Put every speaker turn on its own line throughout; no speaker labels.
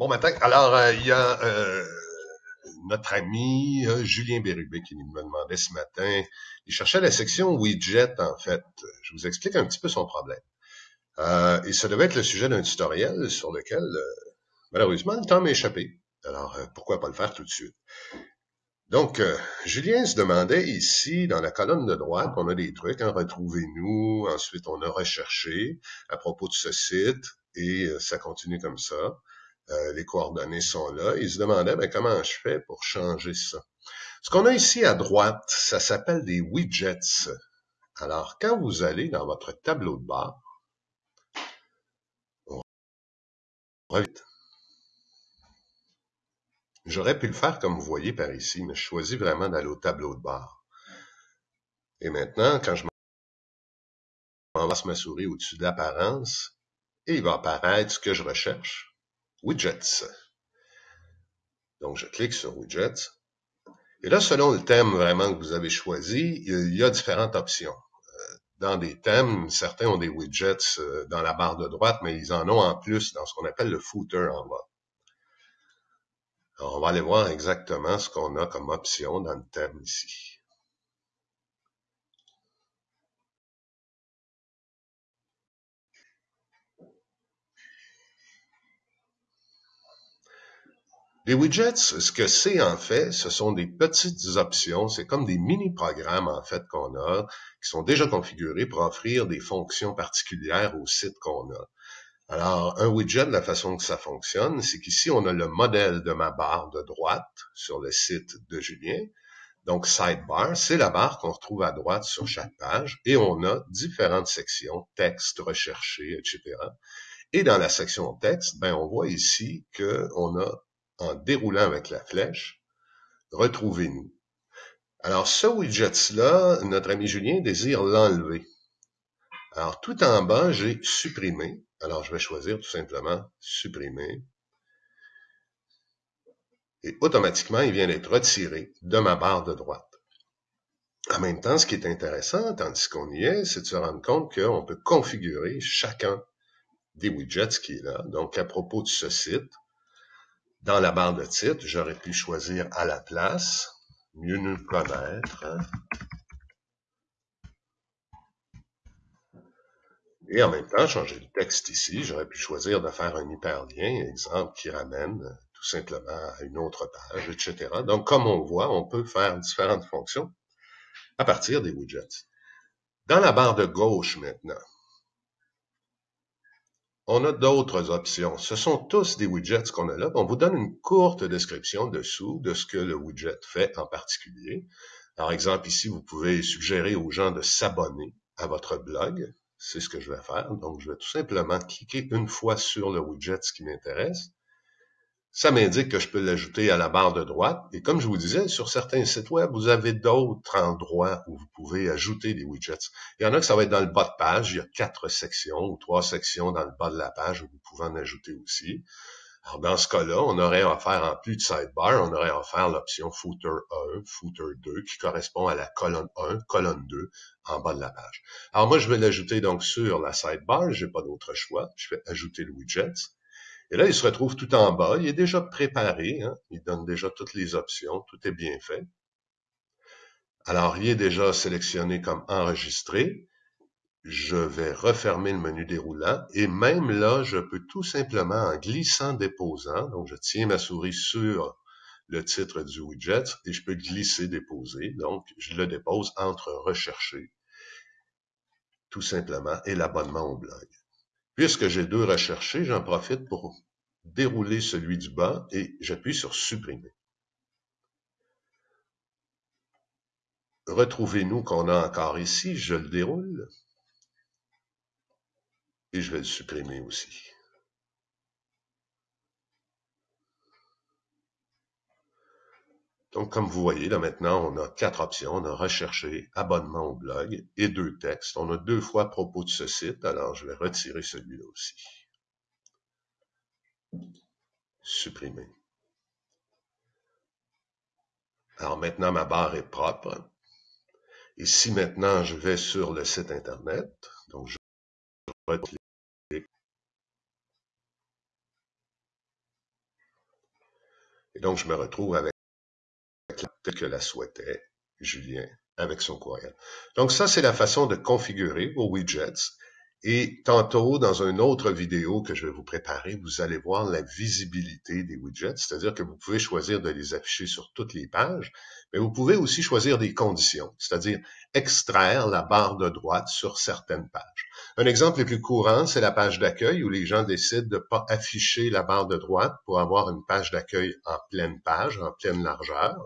Bon matin. Alors, euh, il y a euh, notre ami euh, Julien Bérubé qui me demandait ce matin, il cherchait la section widget en fait. Je vous explique un petit peu son problème. et ça devait être le sujet d'un tutoriel sur lequel, malheureusement, le temps m'a échappé. Alors, pourquoi pas le faire tout de suite? Donc, Julien se demandait ici, dans la colonne de droite, on a des trucs, hein, retrouvez-nous, ensuite on a recherché à propos de ce site, et ça continue comme ça. Euh, les coordonnées sont là. Il se demandait ben, comment je fais pour changer ça? Ce qu'on a ici à droite, ça s'appelle des widgets. Alors, quand vous allez dans votre tableau de bord, J'aurais pu le faire comme vous voyez par ici, mais je choisis vraiment d'aller au tableau de bord. Et maintenant, quand je m'enlace ma souris au-dessus de l'apparence, il va apparaître ce que je recherche widgets. Donc, je clique sur widgets. Et là, selon le thème vraiment que vous avez choisi, il y a différentes options. Euh, dans des thèmes, certains ont des widgets euh, dans la barre de droite, mais ils en ont en plus dans ce qu'on appelle le footer en bas. Alors, on va aller voir exactement ce qu'on a comme option dans le thème ici. Les widgets, ce que c'est en fait, ce sont des petites options, c'est comme des mini-programmes en fait qu'on a, qui sont déjà configurés pour offrir des fonctions particulières au site qu'on a. Alors, un widget, la façon que ça fonctionne, c'est qu'ici, on a le modèle de ma barre de droite sur le site de Julien. Donc, sidebar, c'est la barre qu'on retrouve à droite sur chaque page et on a différentes sections, texte, recherché, etc. Et dans la section texte, ben, on voit ici qu'on a en déroulant avec la flèche, retrouvez-nous. Alors, ce widget-là, notre ami Julien désire l'enlever. Alors, tout en bas, j'ai supprimé. Alors, je vais choisir tout simplement supprimer. Et automatiquement, il vient d'être retiré de ma barre de droite. En même temps, ce qui est intéressant, tandis qu'on y est, c'est de se rendre compte qu'on peut configurer chacun des widgets qui est là. Donc, à propos de ce site, dans la barre de titre, j'aurais pu choisir à la place, mieux nous connaître. Et en même temps, changer le texte ici, j'aurais pu choisir de faire un hyperlien, exemple, qui ramène tout simplement à une autre page, etc. Donc, comme on voit, on peut faire différentes fonctions à partir des widgets. Dans la barre de gauche maintenant, on a d'autres options. Ce sont tous des widgets qu'on a là. On vous donne une courte description dessous de ce que le widget fait en particulier. Par exemple, ici, vous pouvez suggérer aux gens de s'abonner à votre blog. C'est ce que je vais faire. Donc, je vais tout simplement cliquer une fois sur le widget qui m'intéresse ça m'indique que je peux l'ajouter à la barre de droite. Et comme je vous disais, sur certains sites web, vous avez d'autres endroits où vous pouvez ajouter des widgets. Il y en a que ça va être dans le bas de page. Il y a quatre sections ou trois sections dans le bas de la page où vous pouvez en ajouter aussi. Alors, dans ce cas-là, on aurait faire, en plus de sidebar, on aurait faire l'option footer 1, footer 2, qui correspond à la colonne 1, colonne 2, en bas de la page. Alors, moi, je vais l'ajouter donc sur la sidebar. J'ai pas d'autre choix. Je vais ajouter le widget. Et là, il se retrouve tout en bas. Il est déjà préparé. Hein? Il donne déjà toutes les options. Tout est bien fait. Alors, il est déjà sélectionné comme enregistré. Je vais refermer le menu déroulant. Et même là, je peux tout simplement, en glissant déposant, donc je tiens ma souris sur le titre du widget et je peux glisser déposer. Donc, je le dépose entre rechercher, tout simplement, et l'abonnement au blog. Puisque j'ai deux recherchés, j'en profite pour dérouler celui du bas et j'appuie sur supprimer. Retrouvez-nous qu'on a encore ici, je le déroule et je vais le supprimer aussi. Donc, comme vous voyez, là maintenant, on a quatre options. On a recherché abonnement au blog et deux textes. On a deux fois propos de ce site, alors je vais retirer celui-là aussi. Supprimer. Alors maintenant, ma barre est propre. Et si maintenant je vais sur le site Internet, donc je Et donc, je me retrouve avec la que la souhaitait Julien avec son courriel. Donc ça, c'est la façon de configurer vos widgets. Et tantôt, dans une autre vidéo que je vais vous préparer, vous allez voir la visibilité des widgets, c'est-à-dire que vous pouvez choisir de les afficher sur toutes les pages, mais vous pouvez aussi choisir des conditions, c'est-à-dire extraire la barre de droite sur certaines pages. Un exemple le plus courant, c'est la page d'accueil où les gens décident de ne pas afficher la barre de droite pour avoir une page d'accueil en pleine page, en pleine largeur.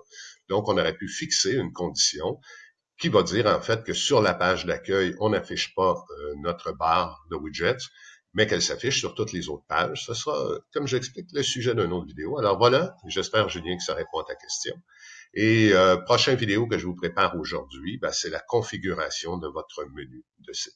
Donc, on aurait pu fixer une condition qui va dire en fait que sur la page d'accueil, on n'affiche pas euh, notre barre de widgets, mais qu'elle s'affiche sur toutes les autres pages. Ce sera, comme j'explique, le sujet d'une autre vidéo. Alors voilà, j'espère, Julien, que ça répond à ta question. Et euh, prochaine vidéo que je vous prépare aujourd'hui, ben, c'est la configuration de votre menu de site.